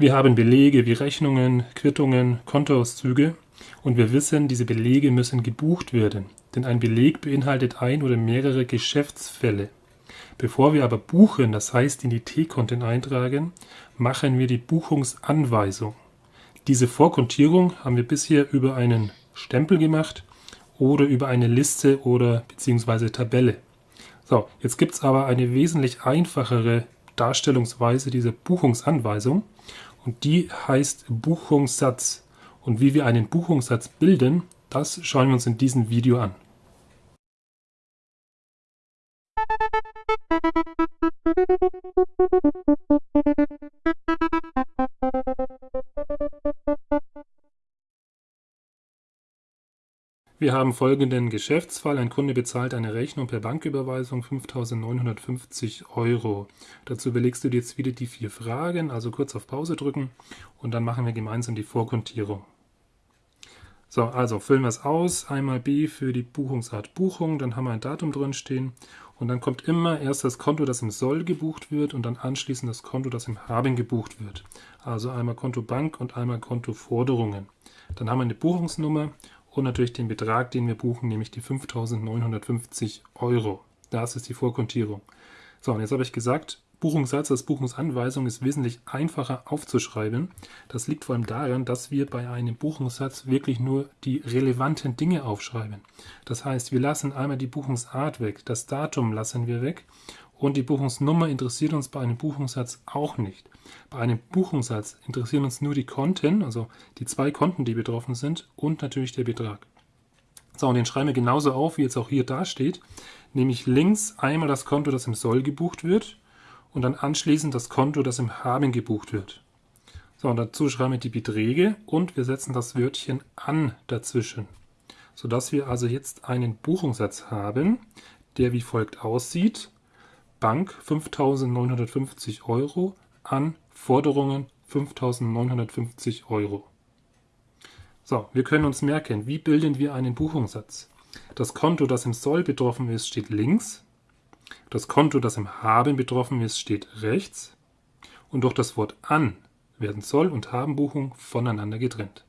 Wir haben Belege wie Rechnungen, Quittungen, Kontoauszüge und wir wissen, diese Belege müssen gebucht werden, denn ein Beleg beinhaltet ein oder mehrere Geschäftsfälle. Bevor wir aber buchen, das heißt in die T-Konten eintragen, machen wir die Buchungsanweisung. Diese Vorkontierung haben wir bisher über einen Stempel gemacht oder über eine Liste oder beziehungsweise Tabelle. So, jetzt gibt es aber eine wesentlich einfachere Darstellungsweise dieser Buchungsanweisung und die heißt Buchungssatz. Und wie wir einen Buchungssatz bilden, das schauen wir uns in diesem Video an. Wir haben folgenden Geschäftsfall. Ein Kunde bezahlt eine Rechnung per Banküberweisung 5.950 Euro. Dazu belegst du dir jetzt wieder die vier Fragen, also kurz auf Pause drücken und dann machen wir gemeinsam die Vorkontierung. So, also füllen wir es aus. Einmal B für die Buchungsart Buchung, dann haben wir ein Datum drin stehen und dann kommt immer erst das Konto, das im Soll gebucht wird und dann anschließend das Konto, das im Haben gebucht wird. Also einmal Konto Bank und einmal Konto Forderungen. Dann haben wir eine Buchungsnummer und natürlich den Betrag, den wir buchen, nämlich die 5.950 Euro. Das ist die Vorkontierung. So, und jetzt habe ich gesagt, Buchungssatz als Buchungsanweisung ist wesentlich einfacher aufzuschreiben. Das liegt vor allem daran, dass wir bei einem Buchungssatz wirklich nur die relevanten Dinge aufschreiben. Das heißt, wir lassen einmal die Buchungsart weg, das Datum lassen wir weg und die Buchungsnummer interessiert uns bei einem Buchungssatz auch nicht. Bei einem Buchungssatz interessieren uns nur die Konten, also die zwei Konten, die betroffen sind und natürlich der Betrag. So, und den schreiben wir genauso auf, wie jetzt auch hier dasteht, nämlich links einmal das Konto, das im Soll gebucht wird und dann anschließend das Konto, das im Haben gebucht wird. So, und dazu schreiben wir die Beträge und wir setzen das Wörtchen an dazwischen, sodass wir also jetzt einen Buchungssatz haben, der wie folgt aussieht. Bank 5.950 Euro an Forderungen 5.950 Euro. So, wir können uns merken, wie bilden wir einen Buchungssatz? Das Konto, das im Soll betroffen ist, steht links. Das Konto, das im Haben betroffen ist, steht rechts. Und durch das Wort an werden Soll- und Habenbuchung voneinander getrennt.